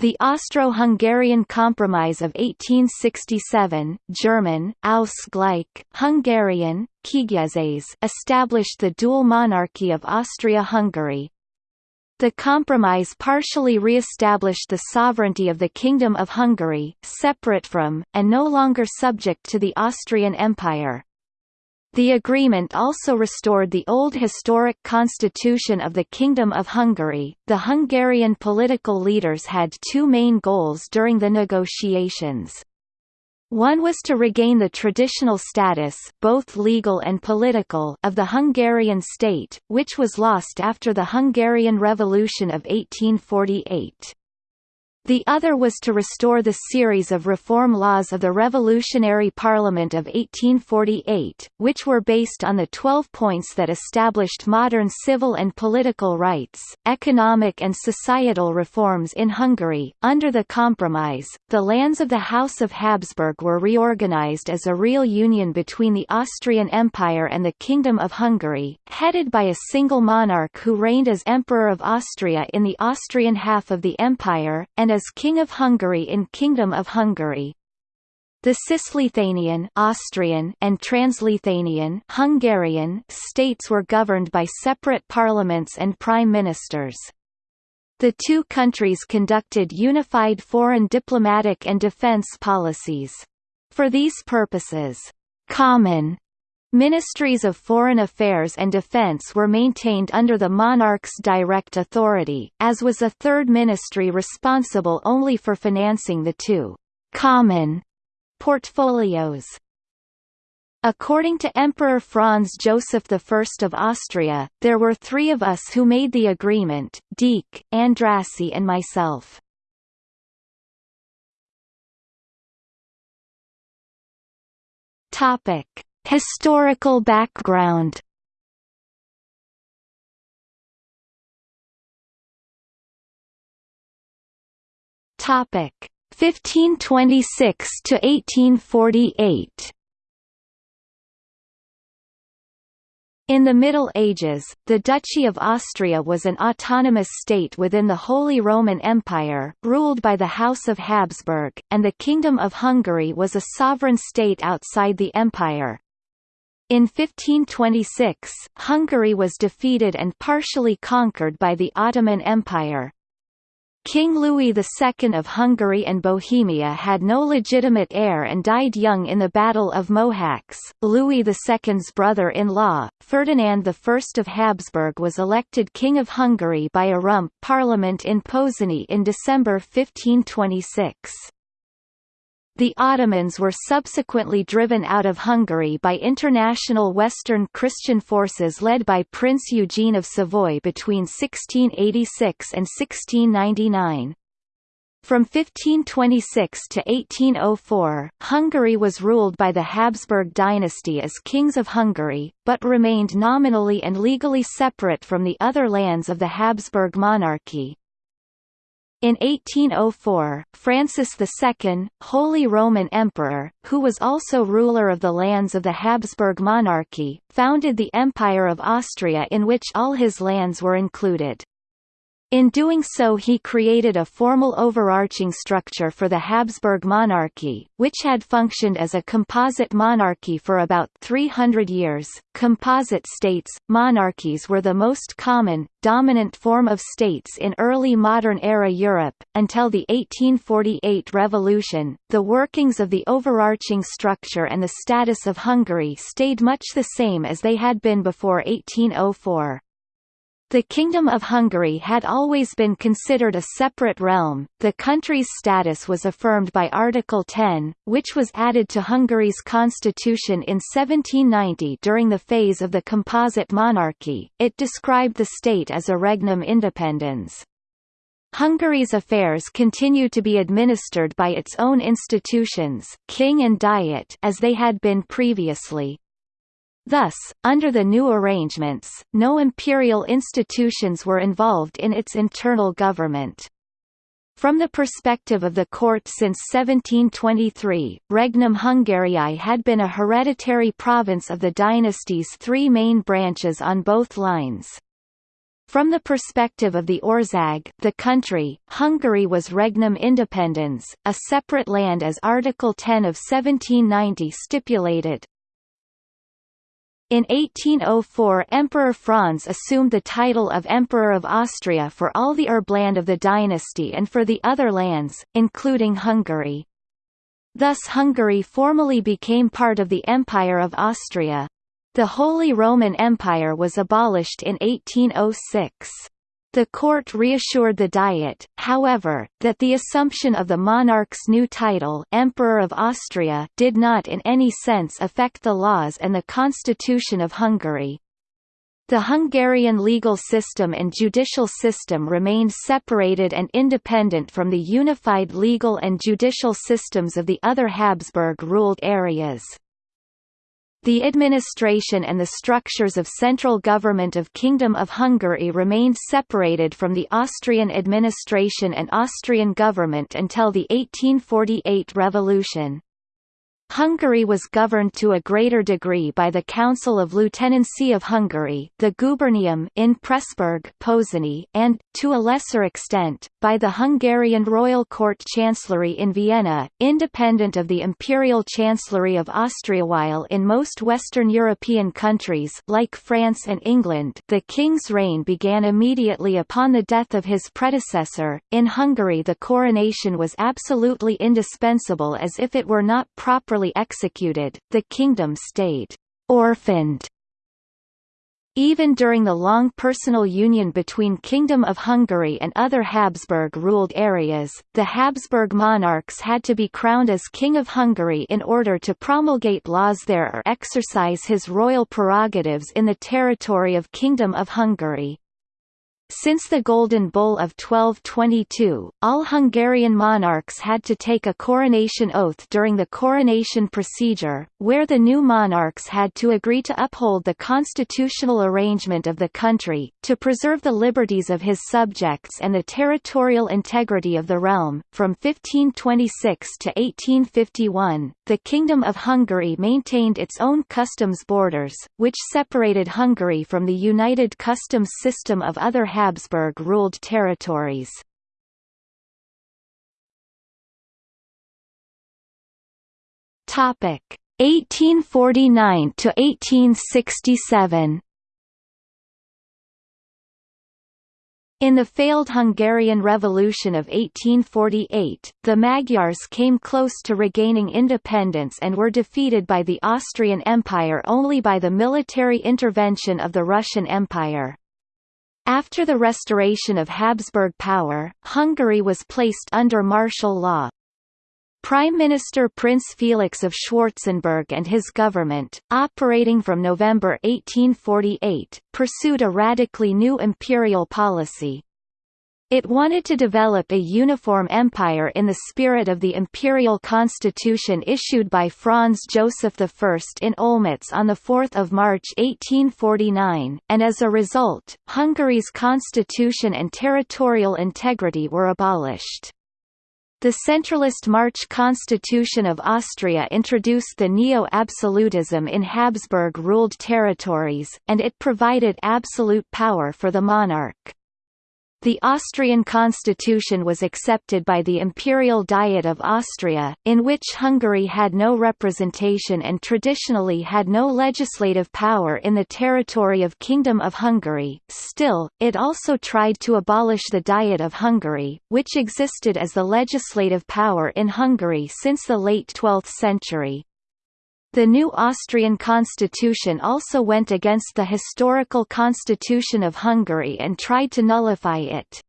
The Austro-Hungarian Compromise of 1867 German, Ausgleich, Hungarian, Kiegyezés established the dual monarchy of Austria-Hungary. The compromise partially re-established the sovereignty of the Kingdom of Hungary, separate from, and no longer subject to the Austrian Empire. The agreement also restored the old historic constitution of the Kingdom of Hungary. The Hungarian political leaders had two main goals during the negotiations. One was to regain the traditional status both legal and political of the Hungarian state, which was lost after the Hungarian Revolution of 1848. The other was to restore the series of reform laws of the Revolutionary Parliament of 1848, which were based on the Twelve Points that established modern civil and political rights, economic and societal reforms in Hungary. Under the Compromise, the lands of the House of Habsburg were reorganized as a real union between the Austrian Empire and the Kingdom of Hungary, headed by a single monarch who reigned as Emperor of Austria in the Austrian half of the empire, and as King of Hungary in Kingdom of Hungary. The Cisleithanian Austrian and Transleithanian Hungarian states were governed by separate parliaments and prime ministers. The two countries conducted unified foreign diplomatic and defense policies. For these purposes, common Ministries of Foreign Affairs and Defense were maintained under the monarch's direct authority, as was a third ministry responsible only for financing the two «common» portfolios. According to Emperor Franz Joseph I of Austria, there were three of us who made the agreement, Deak, Andrassy and myself. Topic Historical background. Topic. 1526 to 1848 In the Middle Ages, the Duchy of Austria was an autonomous state within the Holy Roman Empire, ruled by the House of Habsburg, and the Kingdom of Hungary was a sovereign state outside the empire. In 1526, Hungary was defeated and partially conquered by the Ottoman Empire. King Louis II of Hungary and Bohemia had no legitimate heir and died young in the Battle of Mohacs. Louis II's brother-in-law, Ferdinand I of Habsburg was elected King of Hungary by a rump parliament in Pozsony in December 1526. The Ottomans were subsequently driven out of Hungary by international Western Christian forces led by Prince Eugene of Savoy between 1686 and 1699. From 1526 to 1804, Hungary was ruled by the Habsburg dynasty as kings of Hungary, but remained nominally and legally separate from the other lands of the Habsburg monarchy. In 1804, Francis II, Holy Roman Emperor, who was also ruler of the lands of the Habsburg monarchy, founded the Empire of Austria in which all his lands were included. In doing so he created a formal overarching structure for the Habsburg monarchy, which had functioned as a composite monarchy for about 300 years. Composite states, monarchies were the most common, dominant form of states in early modern era Europe. Until the 1848 revolution, the workings of the overarching structure and the status of Hungary stayed much the same as they had been before 1804. The Kingdom of Hungary had always been considered a separate realm. The country's status was affirmed by Article 10, which was added to Hungary's constitution in 1790 during the phase of the composite monarchy. It described the state as a regnum independens. Hungary's affairs continue to be administered by its own institutions, king and diet, as they had been previously. Thus, under the new arrangements, no imperial institutions were involved in its internal government. From the perspective of the court since 1723, Regnum Hungariae had been a hereditary province of the dynasty's three main branches on both lines. From the perspective of the Ország the country, Hungary was regnum independens, a separate land as Article 10 of 1790 stipulated. In 1804 Emperor Franz assumed the title of Emperor of Austria for all the Erbland of the dynasty and for the other lands, including Hungary. Thus Hungary formally became part of the Empire of Austria. The Holy Roman Empire was abolished in 1806. The court reassured the Diet, however, that the assumption of the monarch's new title Emperor of Austria did not in any sense affect the laws and the constitution of Hungary. The Hungarian legal system and judicial system remained separated and independent from the unified legal and judicial systems of the other Habsburg-ruled areas. The administration and the structures of central government of Kingdom of Hungary remained separated from the Austrian administration and Austrian government until the 1848 revolution. Hungary was governed to a greater degree by the Council of Lieutenancy of Hungary the Gubernium in Pressburg Pozsony, and, to a lesser extent, by the Hungarian Royal Court Chancellery in Vienna, independent of the Imperial Chancellery of Austria. While in most Western European countries like France and England the king's reign began immediately upon the death of his predecessor, in Hungary the coronation was absolutely indispensable as if it were not properly executed, the kingdom stayed orphaned. Even during the long personal union between Kingdom of Hungary and other Habsburg-ruled areas, the Habsburg monarchs had to be crowned as King of Hungary in order to promulgate laws there or exercise his royal prerogatives in the territory of Kingdom of Hungary. Since the Golden Bull of 1222, all Hungarian monarchs had to take a coronation oath during the coronation procedure, where the new monarchs had to agree to uphold the constitutional arrangement of the country, to preserve the liberties of his subjects and the territorial integrity of the realm. From 1526 to 1851, the Kingdom of Hungary maintained its own customs borders, which separated Hungary from the united customs system of other Habsburg-ruled territories. Topic 1849 to 1867. In the failed Hungarian Revolution of 1848, the Magyars came close to regaining independence and were defeated by the Austrian Empire only by the military intervention of the Russian Empire. After the restoration of Habsburg power, Hungary was placed under martial law. Prime Minister Prince Felix of Schwarzenberg and his government, operating from November 1848, pursued a radically new imperial policy. It wanted to develop a uniform empire in the spirit of the imperial constitution issued by Franz Joseph I in Olmütz on 4 March 1849, and as a result, Hungary's constitution and territorial integrity were abolished. The centralist March Constitution of Austria introduced the neo-absolutism in Habsburg-ruled territories, and it provided absolute power for the monarch. The Austrian constitution was accepted by the Imperial Diet of Austria, in which Hungary had no representation and traditionally had no legislative power in the territory of Kingdom of Hungary. Still, it also tried to abolish the Diet of Hungary, which existed as the legislative power in Hungary since the late 12th century. The new Austrian constitution also went against the historical constitution of Hungary and tried to nullify it.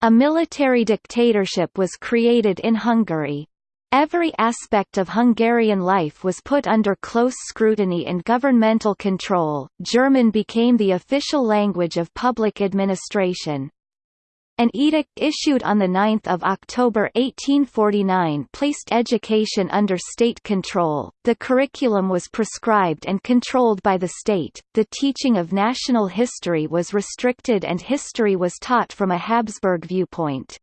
A military dictatorship was created in Hungary. Every aspect of Hungarian life was put under close scrutiny and governmental control. German became the official language of public administration. An edict issued on 9 October 1849 placed education under state control, the curriculum was prescribed and controlled by the state, the teaching of national history was restricted and history was taught from a Habsburg viewpoint.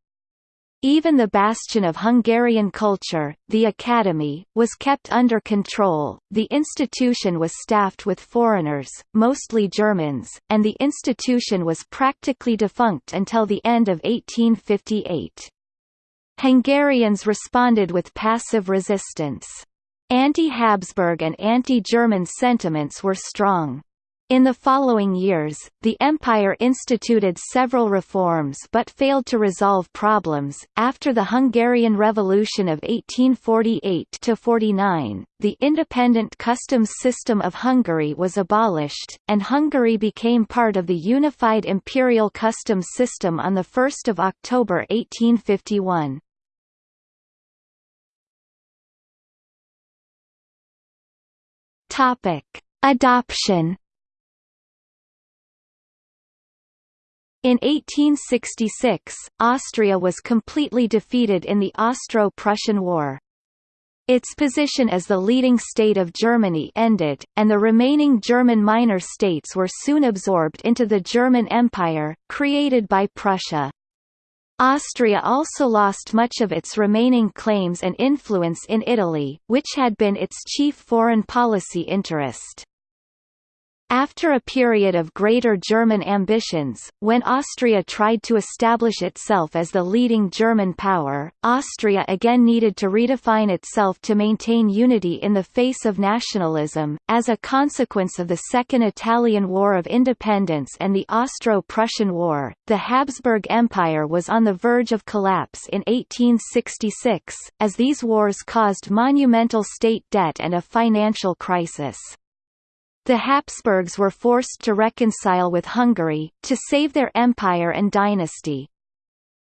Even the bastion of Hungarian culture, the Academy, was kept under control. The institution was staffed with foreigners, mostly Germans, and the institution was practically defunct until the end of 1858. Hungarians responded with passive resistance. Anti-Habsburg and anti-German sentiments were strong. In the following years, the empire instituted several reforms but failed to resolve problems. After the Hungarian Revolution of 1848-49, the independent customs system of Hungary was abolished, and Hungary became part of the unified imperial customs system on 1 October 1851. Topic: Adoption In 1866, Austria was completely defeated in the Austro-Prussian War. Its position as the leading state of Germany ended, and the remaining German minor states were soon absorbed into the German Empire, created by Prussia. Austria also lost much of its remaining claims and influence in Italy, which had been its chief foreign policy interest. After a period of greater German ambitions, when Austria tried to establish itself as the leading German power, Austria again needed to redefine itself to maintain unity in the face of nationalism. As a consequence of the Second Italian War of Independence and the Austro-Prussian War, the Habsburg Empire was on the verge of collapse in 1866, as these wars caused monumental state debt and a financial crisis. The Habsburgs were forced to reconcile with Hungary, to save their empire and dynasty.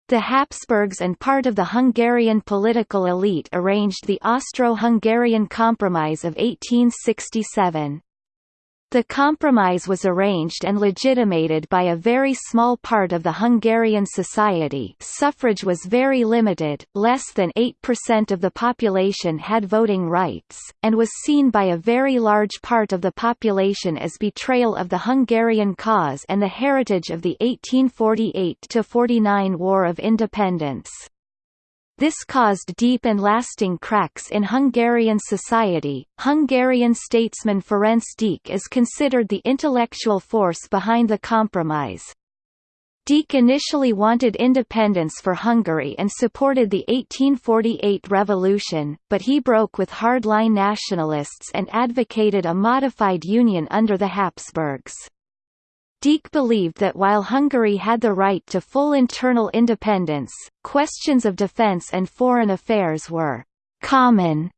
The Habsburgs and part of the Hungarian political elite arranged the Austro-Hungarian Compromise of 1867. The compromise was arranged and legitimated by a very small part of the Hungarian society suffrage was very limited, less than 8% of the population had voting rights, and was seen by a very large part of the population as betrayal of the Hungarian cause and the heritage of the 1848–49 War of Independence. This caused deep and lasting cracks in Hungarian society. Hungarian statesman Ferenc Deák is considered the intellectual force behind the compromise. Deák initially wanted independence for Hungary and supported the 1848 revolution, but he broke with hardline nationalists and advocated a modified union under the Habsburgs. Deák believed that while Hungary had the right to full internal independence, questions of defence and foreign affairs were «common»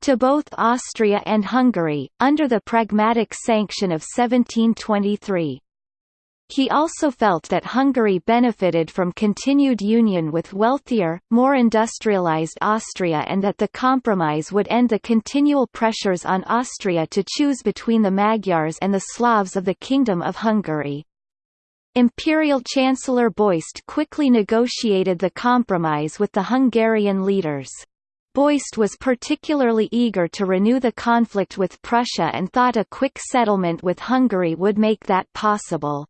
to both Austria and Hungary, under the Pragmatic Sanction of 1723. He also felt that Hungary benefited from continued union with wealthier, more industrialized Austria and that the compromise would end the continual pressures on Austria to choose between the Magyars and the Slavs of the Kingdom of Hungary. Imperial Chancellor Beust quickly negotiated the compromise with the Hungarian leaders. Beust was particularly eager to renew the conflict with Prussia and thought a quick settlement with Hungary would make that possible.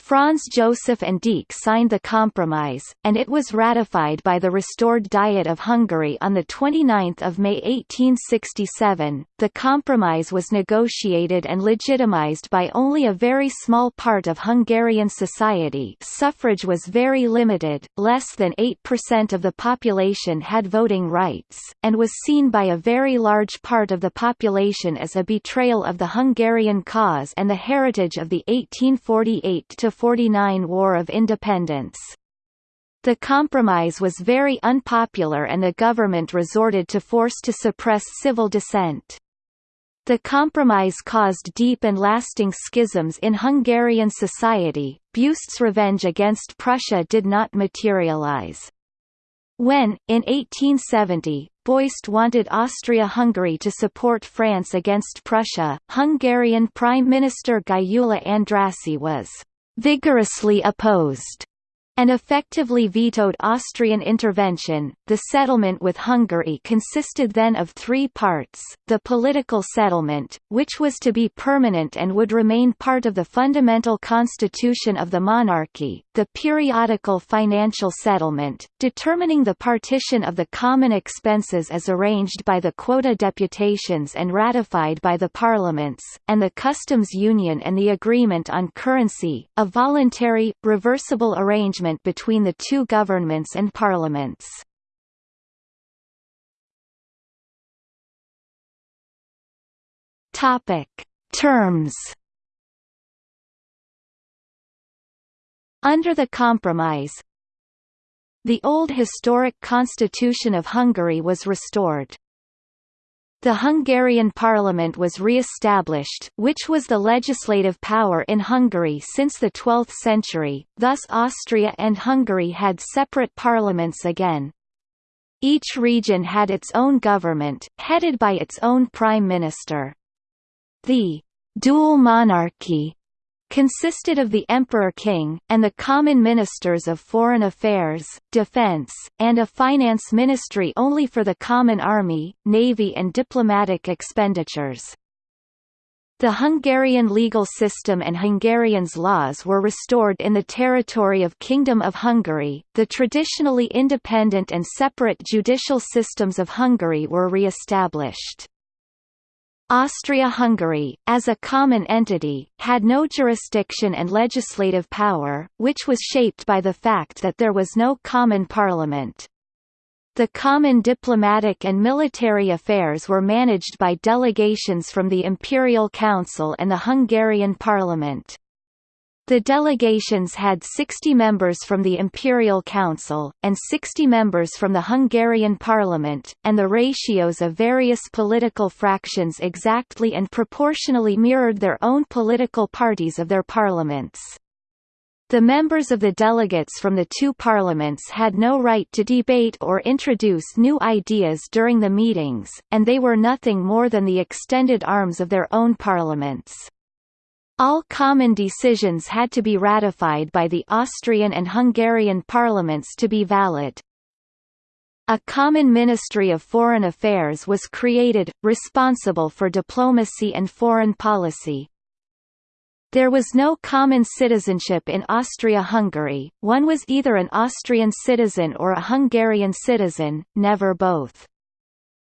Franz Joseph and Deák signed the compromise, and it was ratified by the restored Diet of Hungary on 29 May 1867. The compromise was negotiated and legitimized by only a very small part of Hungarian society suffrage was very limited, less than 8% of the population had voting rights, and was seen by a very large part of the population as a betrayal of the Hungarian cause and the heritage of the 1848 to 1949 War of Independence. The compromise was very unpopular and the government resorted to force to suppress civil dissent. The compromise caused deep and lasting schisms in Hungarian society. Beust's revenge against Prussia did not materialize. When, in 1870, Beust wanted Austria-Hungary to support France against Prussia, Hungarian Prime Minister Gyula Andrássy was vigorously opposed, and effectively vetoed Austrian intervention. The settlement with Hungary consisted then of three parts the political settlement, which was to be permanent and would remain part of the fundamental constitution of the monarchy, the periodical financial settlement, determining the partition of the common expenses as arranged by the quota deputations and ratified by the parliaments, and the customs union and the agreement on currency, a voluntary, reversible arrangement agreement between the two governments and parliaments. Topic: Terms. Under the compromise, the old historic constitution of Hungary was restored. The Hungarian parliament was re-established, which was the legislative power in Hungary since the 12th century, thus Austria and Hungary had separate parliaments again. Each region had its own government, headed by its own prime minister. The «dual monarchy» consisted of the Emperor-King, and the common ministers of foreign affairs, defense, and a finance ministry only for the common army, navy and diplomatic expenditures. The Hungarian legal system and Hungarians' laws were restored in the territory of Kingdom of Hungary, the traditionally independent and separate judicial systems of Hungary were re-established. Austria-Hungary, as a common entity, had no jurisdiction and legislative power, which was shaped by the fact that there was no common parliament. The common diplomatic and military affairs were managed by delegations from the Imperial Council and the Hungarian Parliament. The delegations had 60 members from the Imperial Council, and 60 members from the Hungarian Parliament, and the ratios of various political fractions exactly and proportionally mirrored their own political parties of their parliaments. The members of the delegates from the two parliaments had no right to debate or introduce new ideas during the meetings, and they were nothing more than the extended arms of their own parliaments. All common decisions had to be ratified by the Austrian and Hungarian parliaments to be valid. A common Ministry of Foreign Affairs was created, responsible for diplomacy and foreign policy. There was no common citizenship in Austria-Hungary, one was either an Austrian citizen or a Hungarian citizen, never both.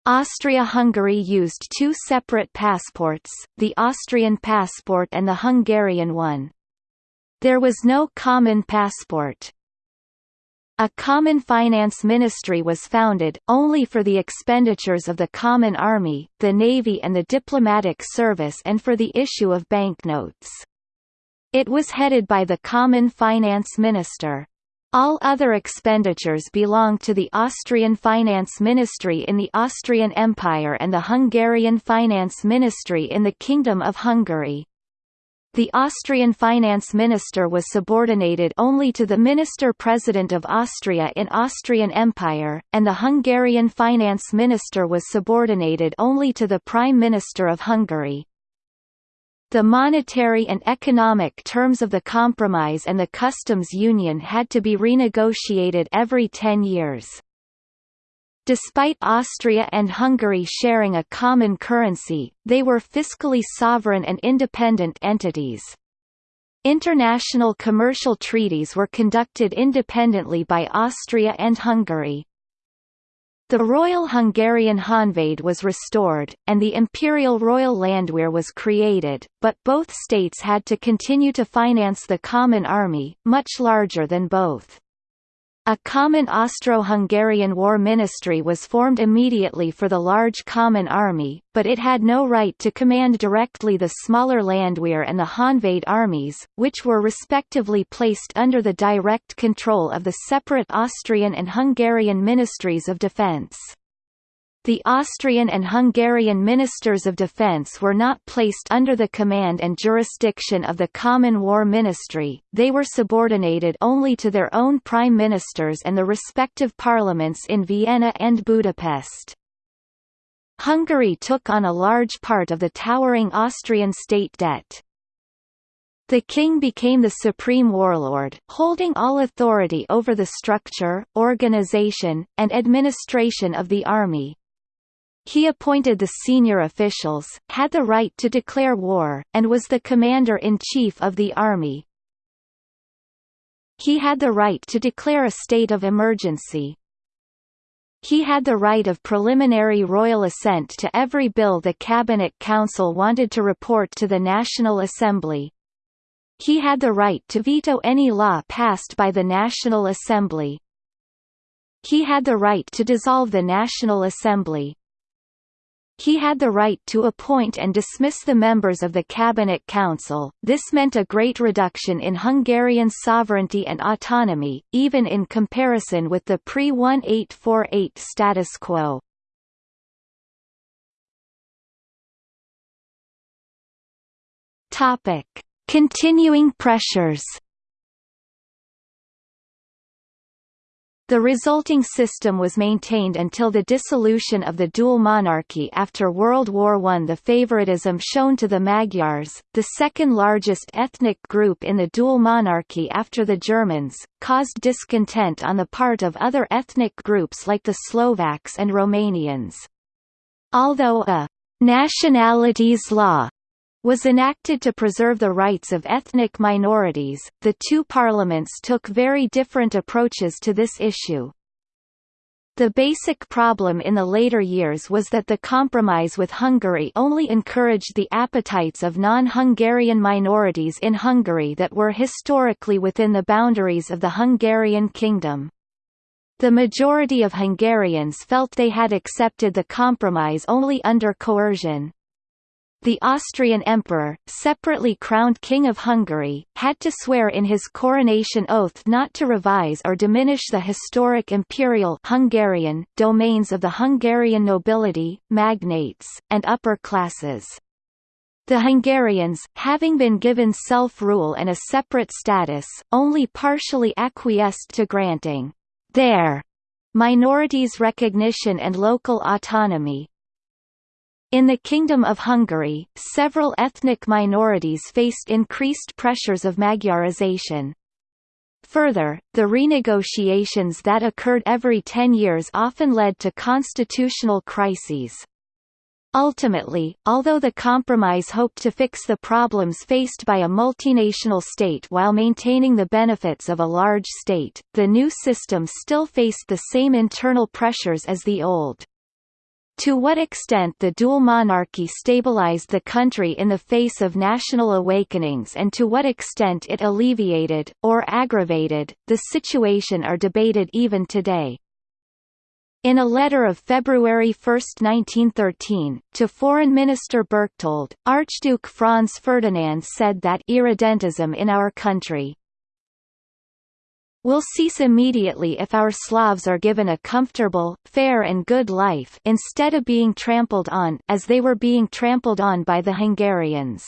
Austria-Hungary used two separate passports, the Austrian passport and the Hungarian one. There was no common passport. A common finance ministry was founded, only for the expenditures of the common army, the navy and the diplomatic service and for the issue of banknotes. It was headed by the common finance minister. All other expenditures belonged to the Austrian Finance Ministry in the Austrian Empire and the Hungarian Finance Ministry in the Kingdom of Hungary. The Austrian finance minister was subordinated only to the minister-president of Austria in Austrian Empire, and the Hungarian finance minister was subordinated only to the prime minister of Hungary. The monetary and economic terms of the compromise and the customs union had to be renegotiated every ten years. Despite Austria and Hungary sharing a common currency, they were fiscally sovereign and independent entities. International commercial treaties were conducted independently by Austria and Hungary. The Royal Hungarian Honvéd was restored, and the Imperial Royal Landwehr was created, but both states had to continue to finance the Common Army, much larger than both. A common Austro-Hungarian war ministry was formed immediately for the large common army, but it had no right to command directly the smaller Landwehr and the Honvéd armies, which were respectively placed under the direct control of the separate Austrian and Hungarian ministries of defense. The Austrian and Hungarian Ministers of Defense were not placed under the command and jurisdiction of the Common War Ministry, they were subordinated only to their own prime ministers and the respective parliaments in Vienna and Budapest. Hungary took on a large part of the towering Austrian state debt. The king became the supreme warlord, holding all authority over the structure, organization, and administration of the army. He appointed the senior officials, had the right to declare war, and was the commander-in-chief of the army. He had the right to declare a state of emergency. He had the right of preliminary royal assent to every bill the Cabinet Council wanted to report to the National Assembly. He had the right to veto any law passed by the National Assembly. He had the right to dissolve the National Assembly. He had the right to appoint and dismiss the members of the Cabinet Council, this meant a great reduction in Hungarian sovereignty and autonomy, even in comparison with the pre-1848 status quo. Topic. Continuing pressures The resulting system was maintained until the dissolution of the dual monarchy after World War I. The favoritism shown to the Magyars, the second largest ethnic group in the dual monarchy after the Germans, caused discontent on the part of other ethnic groups like the Slovaks and Romanians. Although a nationalities law was enacted to preserve the rights of ethnic minorities. The two parliaments took very different approaches to this issue. The basic problem in the later years was that the compromise with Hungary only encouraged the appetites of non-Hungarian minorities in Hungary that were historically within the boundaries of the Hungarian kingdom. The majority of Hungarians felt they had accepted the compromise only under coercion. The Austrian emperor, separately crowned King of Hungary, had to swear in his coronation oath not to revise or diminish the historic imperial Hungarian domains of the Hungarian nobility, magnates, and upper classes. The Hungarians, having been given self-rule and a separate status, only partially acquiesced to granting their minorities recognition and local autonomy, in the Kingdom of Hungary, several ethnic minorities faced increased pressures of Magyarization. Further, the renegotiations that occurred every ten years often led to constitutional crises. Ultimately, although the compromise hoped to fix the problems faced by a multinational state while maintaining the benefits of a large state, the new system still faced the same internal pressures as the old. To what extent the dual monarchy stabilized the country in the face of national awakenings and to what extent it alleviated, or aggravated, the situation are debated even today. In a letter of February 1, 1913, to Foreign Minister Berchtold, Archduke Franz Ferdinand said that irredentism in our country will cease immediately if our Slavs are given a comfortable, fair and good life instead of being trampled on as they were being trampled on by the Hungarians.